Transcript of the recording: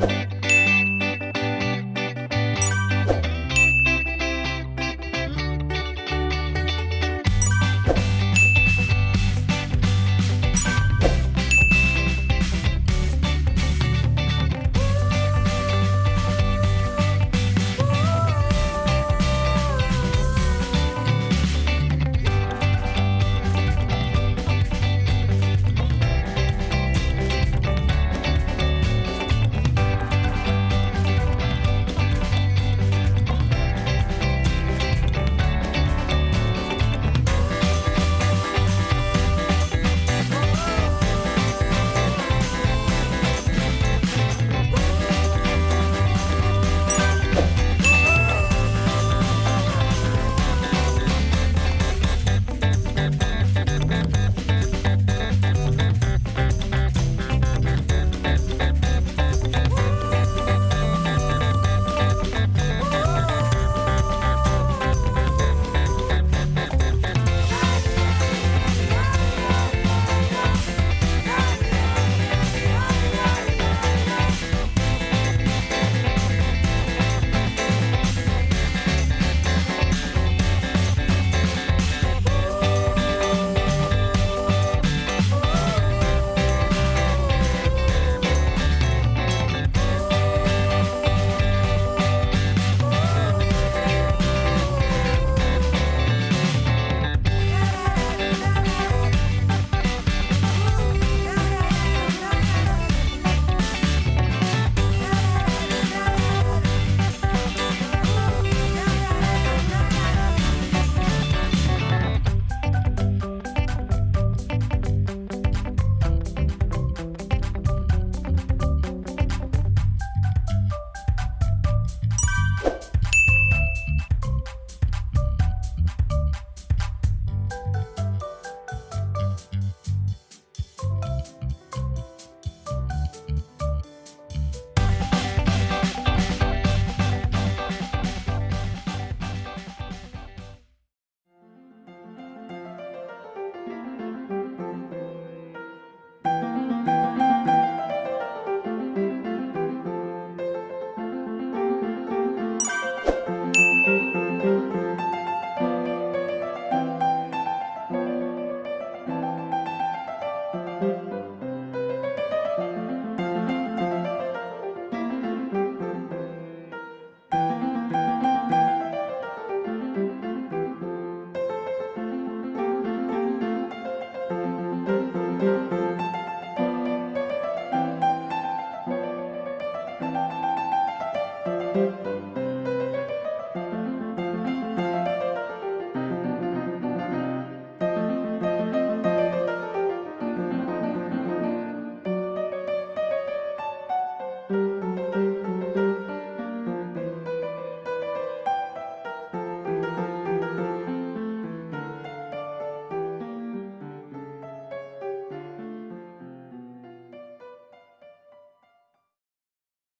Bye.